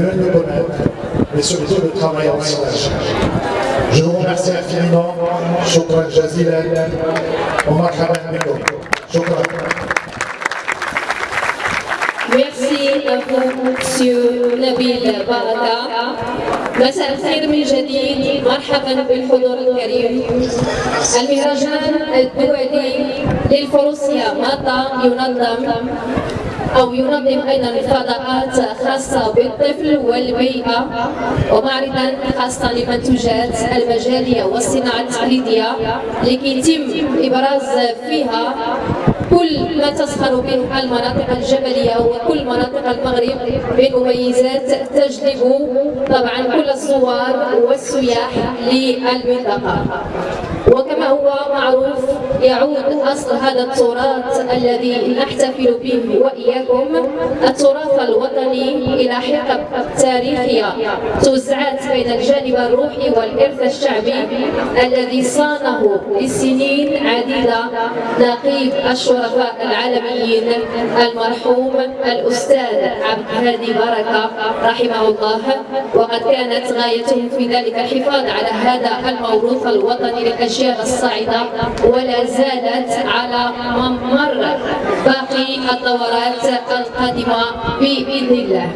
nous connaître et surtout de travailler ensemble. Je vous remercie infiniment. ومرحبا بكم. شكرا. Merci à vous, Monsieur Nabil Baraka. مساء الخير من جديد مرحبا بالحضور الكريم المهرجان الدولي للفروسية ماتا ينظم أو ينظم أيضا فضاءات خاصة بالطفل والبيئة ومعرضا خاصة للمنتوجات المجالية والصناعة التقليدية لكي يتم إبراز فيها كل ما تزخر به المناطق الجبلية وكل مناطق المغرب من مميزات تجلب طبعا كل الزوار والسياح للمنطقة. وكما هو معروف يعود أصل هذا التراث الذي نحتفل به وإياكم. التراث الوطني إلى حقب تاريخية توزعت بين الجانب الروحي والإرث الشعبي الذي صانه لسنين عديدة نقيب الشرفاء العالميين المرحوم الأستاذ عبد الهادي بركة رحمه الله. وقد كانت غايته في ذلك الحفاظ على هذا الموروث الوطني للأجيال الأجيال الصاعدة ولا زالت على ممر باقي الدورات القادمة بإذن الله.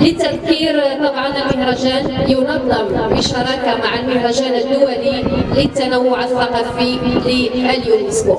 للتذكير طبعا المهرجان ينظم بشراكة مع المهرجان الدولي للتنوع الثقافي لليونسكو.